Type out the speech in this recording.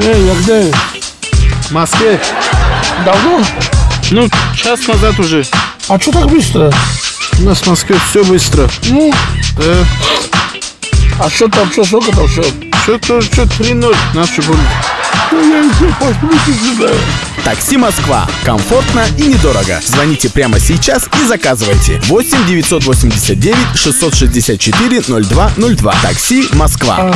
Эй, я где? В Москве? Давно? Ну, час назад уже. А что так быстро? У нас в Москве все быстро. Ну, Да. а что там, что, сколько там все? Что-то, что 3-0 наши были. Такси Москва. Комфортно и недорого. Звоните прямо сейчас и заказывайте. 8 989 664 0202. Такси Москва.